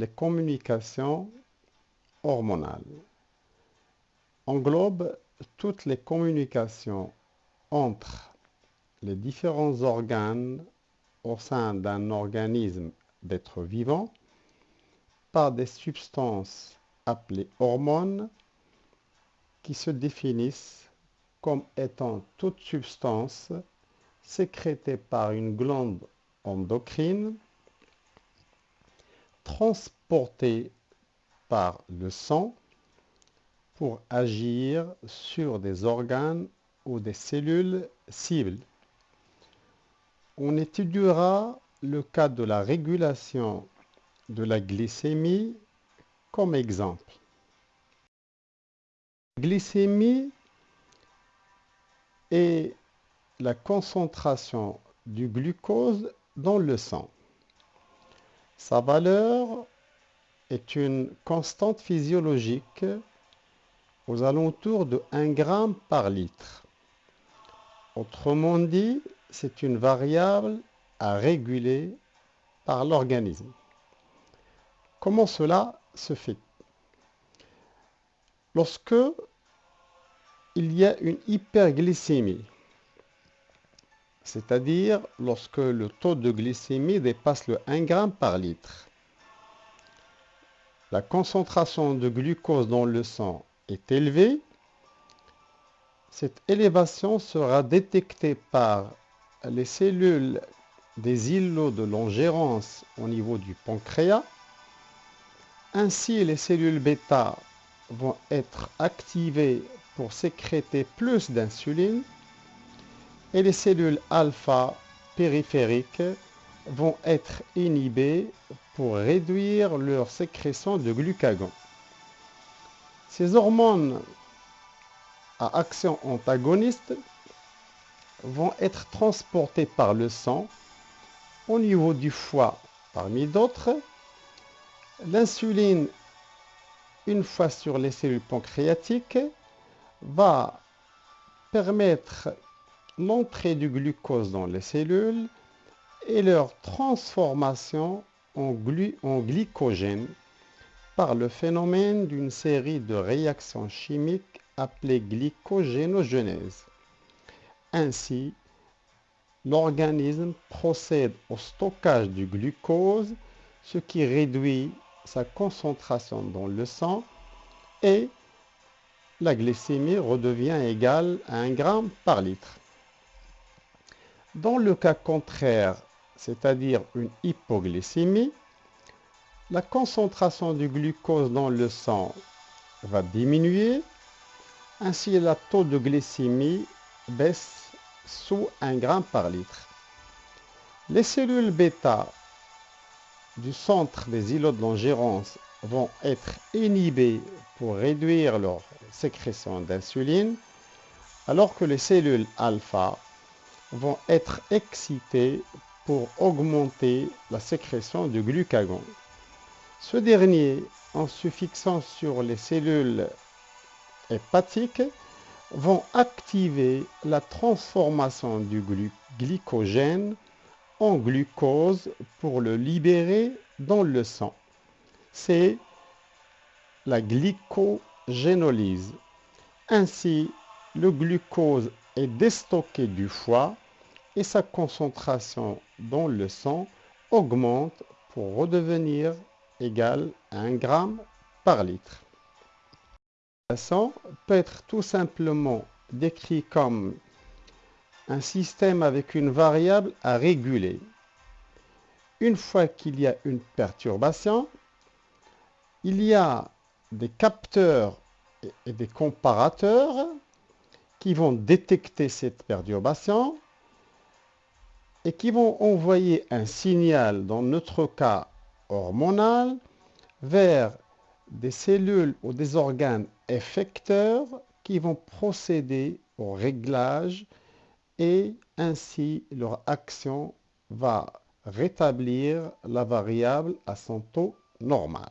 les communications hormonales. Englobe toutes les communications entre les différents organes au sein d'un organisme d'être vivant par des substances appelées hormones qui se définissent comme étant toute substance sécrétée par une glande endocrine, transportée par le sang pour agir sur des organes ou des cellules cibles. On étudiera le cas de la régulation de la glycémie comme exemple. Glycémie est la concentration du glucose dans le sang. Sa valeur est une constante physiologique aux alentours de 1 g par litre. Autrement dit, c'est une variable à réguler par l'organisme. Comment cela se fait? Lorsque il y a une hyperglycémie, c'est-à-dire lorsque le taux de glycémie dépasse le 1 g par litre. La concentration de glucose dans le sang est élevée. Cette élévation sera détectée par les cellules des îlots de l'ingérence au niveau du pancréas. Ainsi, les cellules bêta vont être activées pour sécréter plus d'insuline et les cellules alpha périphériques vont être inhibées pour réduire leur sécrétion de glucagon. Ces hormones à action antagoniste vont être transportées par le sang au niveau du foie parmi d'autres. L'insuline, une fois sur les cellules pancréatiques, va permettre l'entrée du glucose dans les cellules et leur transformation en, glycogène par le phénomène d'une série de réactions chimiques appelées glycogénogenèse. Ainsi, l'organisme procède au stockage du glucose, ce qui réduit sa concentration dans le sang et la glycémie redevient égale à 1 g par litre. Dans le cas contraire, c'est-à-dire une hypoglycémie, la concentration du glucose dans le sang va diminuer, ainsi le taux de glycémie baisse sous 1 g par litre. Les cellules bêta du centre des îlots de l'ingérence vont être inhibées pour réduire leur sécrétion d'insuline, alors que les cellules alpha vont être excités pour augmenter la sécrétion du glucagon. Ce dernier, en se fixant sur les cellules hépatiques, vont activer la transformation du glycogène en glucose pour le libérer dans le sang. C'est la glycogénolyse. Ainsi, le glucose est déstocké du foie et sa concentration dans le sang augmente pour redevenir égale à 1 g par litre. Le sang peut être tout simplement décrit comme un système avec une variable à réguler. Une fois qu'il y a une perturbation, il y a des capteurs et des comparateurs qui vont détecter cette perturbation et qui vont envoyer un signal, dans notre cas hormonal, vers des cellules ou des organes effecteurs qui vont procéder au réglage et ainsi leur action va rétablir la variable à son taux normal.